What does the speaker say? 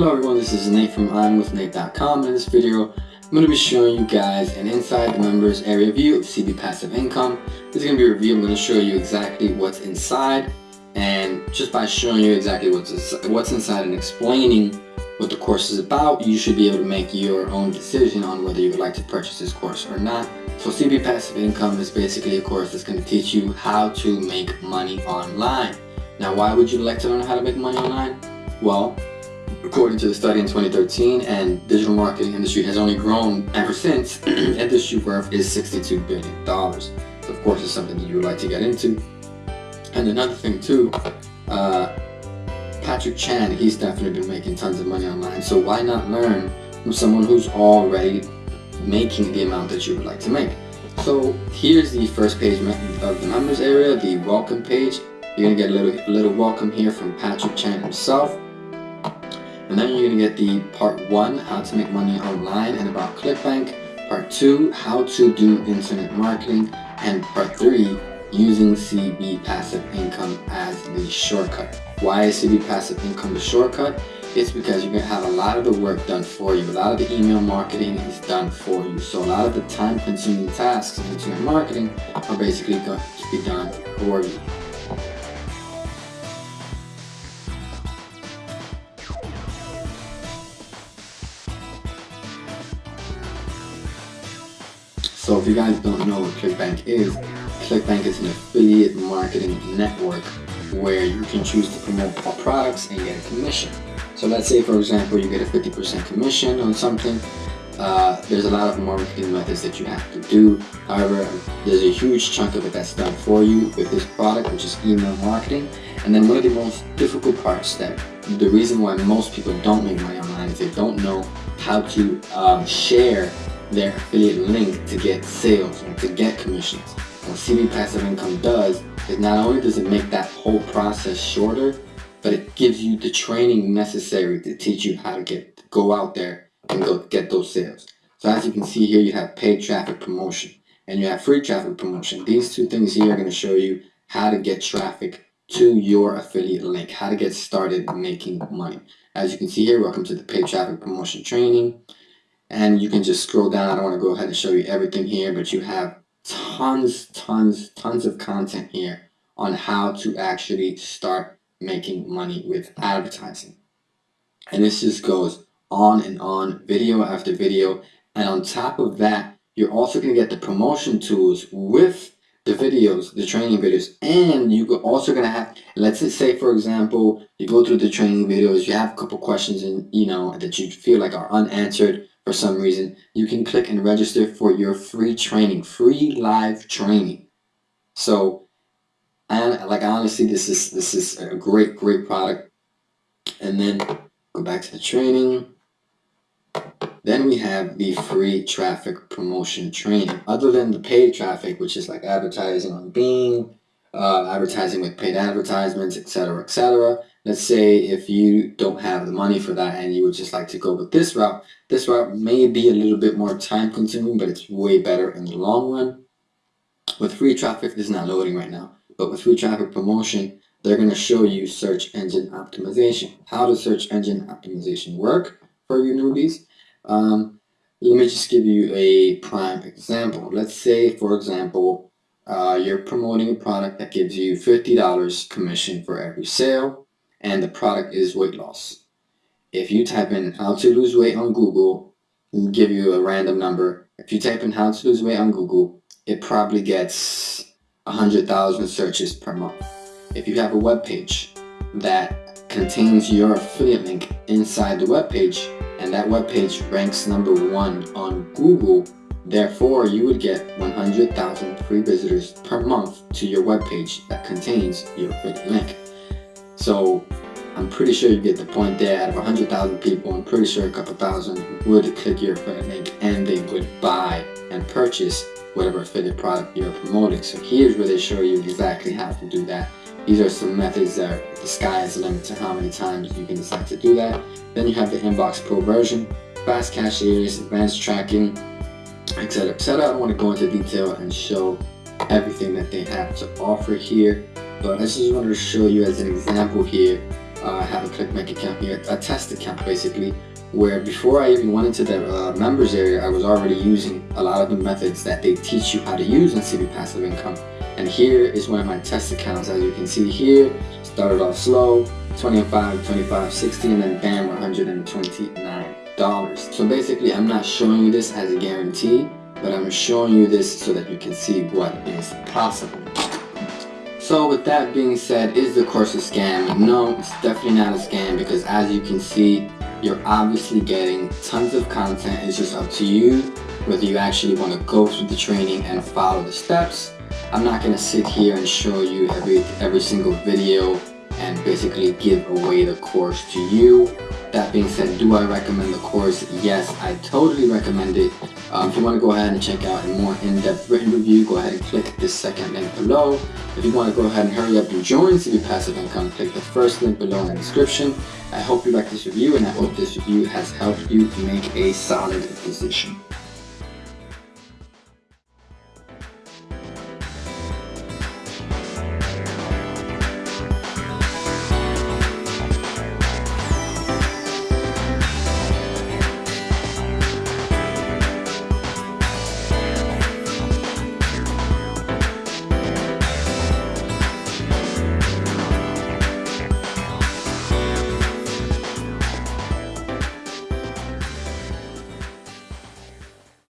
Hello everyone, this is Nate from I'mWithNate.com. In this video, I'm going to be showing you guys an inside the members area view of CB Passive Income. This is going to be a review. I'm going to show you exactly what's inside and just by showing you exactly what's, what's inside and explaining what the course is about, you should be able to make your own decision on whether you would like to purchase this course or not. So CB Passive Income is basically a course that's going to teach you how to make money online. Now why would you like to learn how to make money online? Well, According to the study in 2013, and digital marketing industry has only grown ever since, industry worth is $62 billion. So of course it's something that you would like to get into. And another thing too, uh, Patrick Chan, he's definitely been making tons of money online. So why not learn from someone who's already making the amount that you would like to make? So here's the first page of the members area, the welcome page. You're gonna get a little, a little welcome here from Patrick Chan himself. And then you're going to get the part 1, how to make money online and about ClickBank. Part 2, how to do internet marketing. And part 3, using CB Passive Income as the shortcut. Why is CB Passive Income the shortcut? It's because you're to have a lot of the work done for you. A lot of the email marketing is done for you. So a lot of the time consuming tasks in internet marketing are basically going to be done for you. So if you guys don't know what ClickBank is, ClickBank is an affiliate marketing network where you can choose to promote products and get a commission. So let's say for example you get a 50% commission on something, uh, there's a lot of marketing methods that you have to do. However, there's a huge chunk of it that's done for you with this product, which is email marketing. And then one of the most difficult parts that the reason why most people don't make money online is they don't know how to um, share their affiliate link to get sales and to get commissions. What CB Passive Income does is not only does it make that whole process shorter, but it gives you the training necessary to teach you how to get go out there and go get those sales. So as you can see here, you have paid traffic promotion and you have free traffic promotion. These two things here are going to show you how to get traffic to your affiliate link, how to get started making money. As you can see here, welcome to the paid traffic promotion training and you can just scroll down. I don't want to go ahead and show you everything here, but you have tons, tons, tons of content here on how to actually start making money with advertising. And this just goes on and on, video after video. And on top of that, you're also going to get the promotion tools with the videos, the training videos, and you're also going to have, let's just say, for example, you go through the training videos, you have a couple questions and you know that you feel like are unanswered for some reason, you can click and register for your free training, free live training. So, and like honestly, this is this is a great great product. And then go back to the training. Then we have the free traffic promotion training. Other than the paid traffic, which is like advertising on Bing, uh, advertising with paid advertisements, etc., etc. Let's say if you don't have the money for that and you would just like to go with this route, this route may be a little bit more time consuming, but it's way better in the long run. With free traffic, this is not loading right now, but with free traffic promotion, they're going to show you search engine optimization. How does search engine optimization work for you newbies? Um, let me just give you a prime example. Let's say, for example, uh, you're promoting a product that gives you $50 commission for every sale and the product is weight loss. If you type in how to lose weight on Google, and give you a random number. If you type in how to lose weight on Google, it probably gets 100,000 searches per month. If you have a web page that contains your affiliate link inside the web page and that web page ranks number one on Google Therefore, you would get 100,000 free visitors per month to your webpage that contains your affiliate link. So I'm pretty sure you get the point there. Out of 100,000 people, I'm pretty sure a couple thousand would click your affiliate link and they would buy and purchase whatever affiliate product you're promoting. So here's where they show you exactly how to do that. These are some methods that the sky is the limit to how many times you can decide to do that. Then you have the Inbox Pro version, fast cashiers, advanced tracking, etc etc i don't want to go into detail and show everything that they have to offer here but i just wanted to show you as an example here uh, I have a ClickBank account here, a test account basically, where before I even went into the uh, members area, I was already using a lot of the methods that they teach you how to use in CB Passive Income. And here is one of my test accounts. As you can see here, started off slow, 25, 25, 60, and then bam, $129. So basically, I'm not showing you this as a guarantee, but I'm showing you this so that you can see what is possible. So with that being said, is the course a scam? No, it's definitely not a scam because as you can see, you're obviously getting tons of content. It's just up to you whether you actually want to go through the training and follow the steps. I'm not going to sit here and show you every, every single video and basically give away the course to you. That being said, do I recommend the course? Yes, I totally recommend it. Um, if you want to go ahead and check out a more in-depth written review, go ahead and click this second link below. If you want to go ahead and hurry up and join CB Passive Income, click the first link below in the description. I hope you like this review and I hope this review has helped you make a solid decision.